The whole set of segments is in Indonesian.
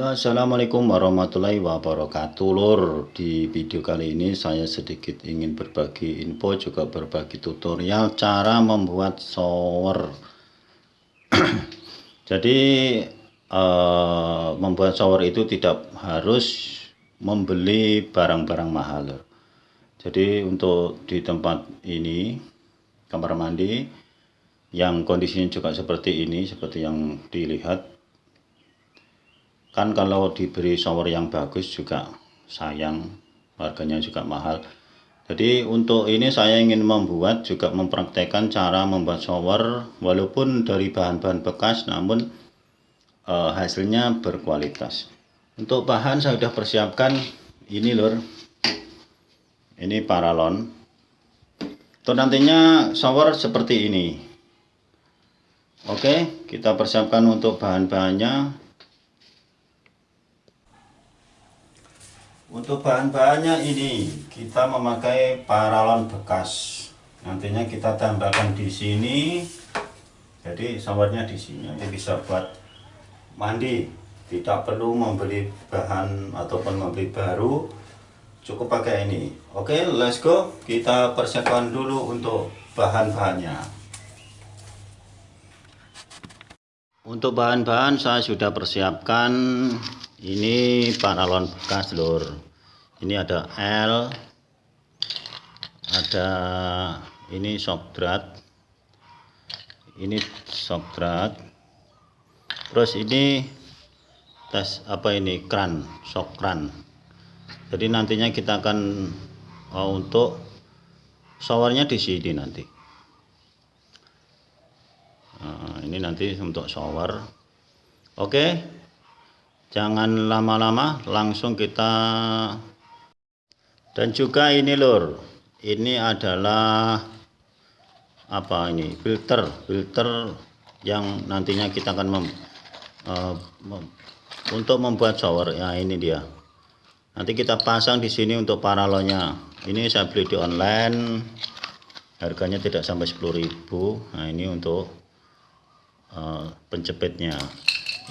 Assalamualaikum warahmatullahi wabarakatuh. Lur di video kali ini saya sedikit ingin berbagi info juga berbagi tutorial cara membuat shower. Jadi uh, membuat shower itu tidak harus membeli barang-barang mahal lur. jadi untuk di tempat ini kamar mandi yang kondisinya juga seperti ini seperti yang dilihat kan kalau diberi shower yang bagus juga sayang harganya juga mahal. Jadi untuk ini saya ingin membuat juga mempraktekkan cara membuat shower walaupun dari bahan-bahan bekas namun eh, hasilnya berkualitas. Untuk bahan saya sudah persiapkan ini lur. Ini paralon. Untuk nantinya shower seperti ini. Oke kita persiapkan untuk bahan-bahannya untuk bahan-bahannya ini kita memakai paralon bekas. Nantinya kita tambahkan di sini. Jadi showernya di sini. Ini bisa buat mandi. Tidak perlu membeli bahan ataupun membeli baru. Cukup pakai ini. Oke let's go. Kita persiapkan dulu untuk bahan-bahannya. Untuk bahan-bahan saya sudah persiapkan ini paralon bekas lur. Ini ada L ada ini shock drat ini shock drat terus ini tes apa ini? Kran shock kran jadi nantinya kita akan oh, untuk showernya di sini nanti. Nah, ini nanti untuk shower. Oke? okay jangan lama-lama langsung kita dan juga ini lur. Ini adalah apa ini? Filter. Filter yang nantinya kita akan mem, uh, mem, untuk membuat shower. Ya ini dia. Nanti kita pasang di sini untuk paralonnya ini saya beli di online. Harganya tidak sampai 10.000 nah ini untuk uh, penjepitnya.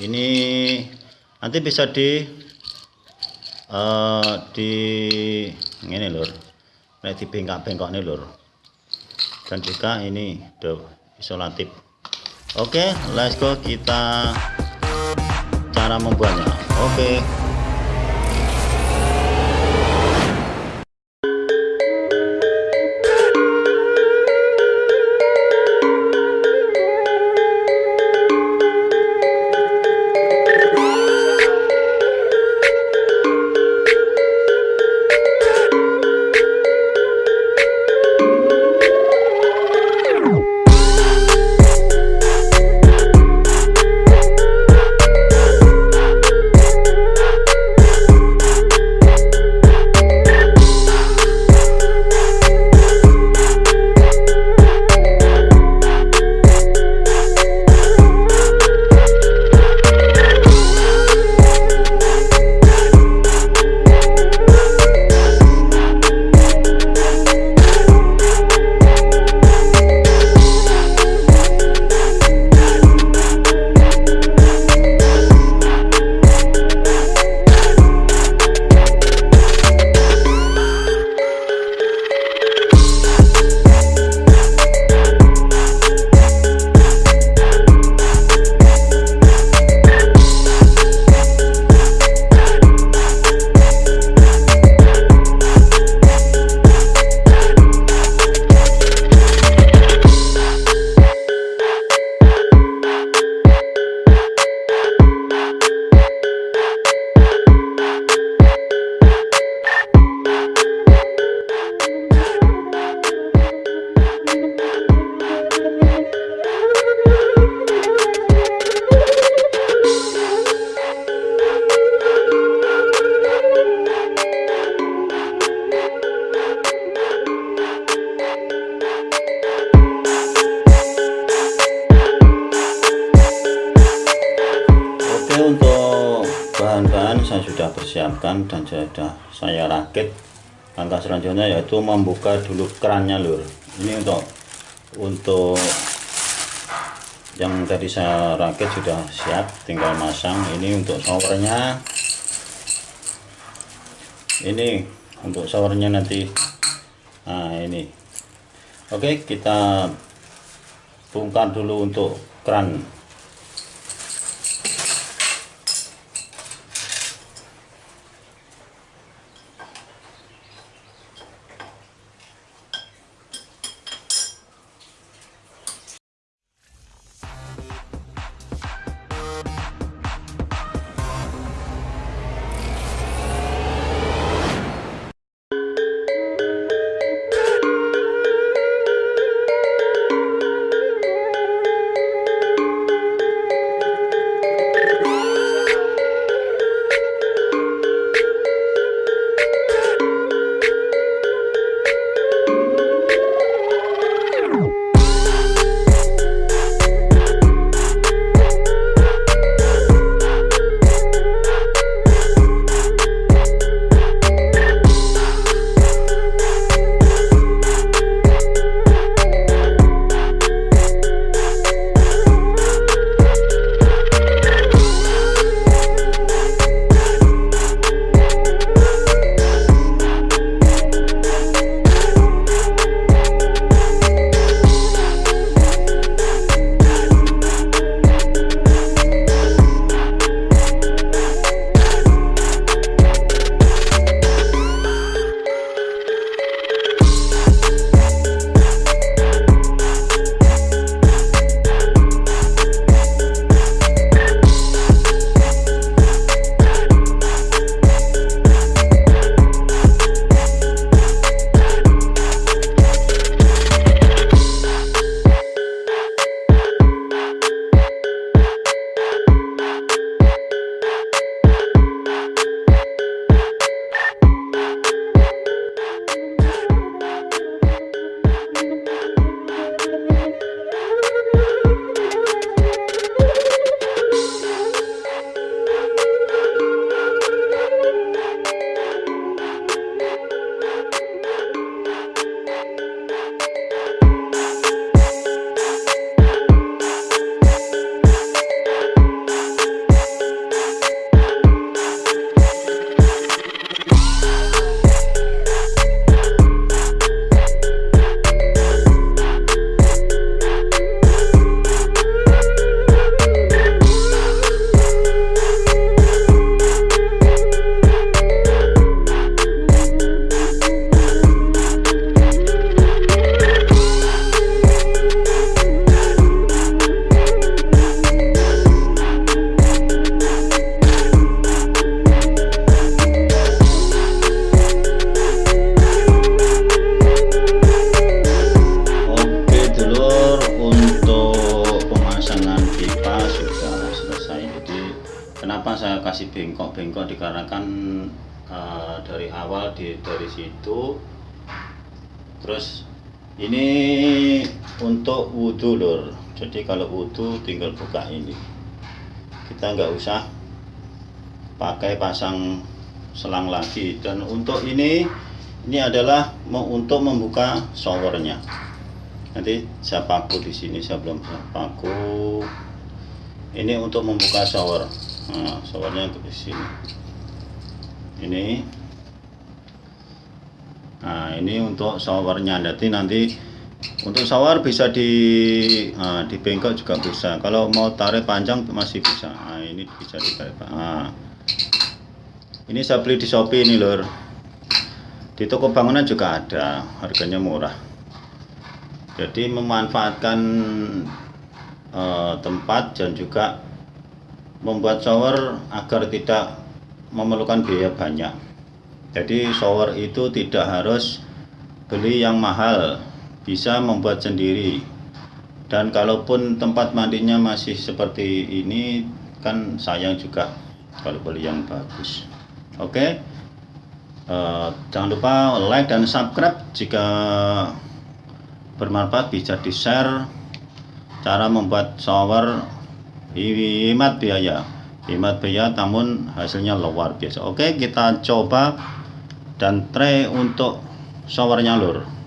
Ini nanti bisa di uh, di ini lur. Nah di bengkak-bengkok ini lur. Dan juga ini the isolatif. Oke okay, let's go. Kita cara membuatnya. Oke. okay. Dan sudah saya rakit. Langkah selanjutnya yaitu membuka dulu kerannya lur. Ini untuk untuk yang tadi saya rakit sudah siap tinggal masang. Ini untuk showernya. Ini untuk showernya nanti. Nah ini. Oke kita bongkar dulu untuk keran dari awal di dari situ. Terus ini untuk wudhu lur. Jadi kalau wudhu tinggal buka ini. Kita nggak usah pakai pasang selang lagi. Dan untuk ini ini adalah untuk membuka showernya. Nanti saya paku di sini saya belum paku. Ini untuk membuka shower. Nah, showernya di sini. Ini nah ini untuk showernya nanti nanti untuk shower bisa di nah, di bengkok juga bisa. Kalau mau tarik panjang masih bisa. Nah, ini bisa ditarik nah, ini saya beli di shopee ini lor di toko bangunan juga ada harganya murah. Jadi memanfaatkan eh, tempat dan juga membuat shower agar tidak memerlukan biaya banyak jadi shower itu tidak harus beli yang mahal bisa membuat sendiri. Dan kalaupun tempat mandinya masih seperti ini kan sayang juga kalau beli yang bagus. Oke? Eh, jangan lupa like dan subscribe jika bermanfaat bisa di share cara membuat shower. Hemat biaya. Hemat biaya namun hasilnya luar biasa. Oke kita coba dan try untuk showernya lur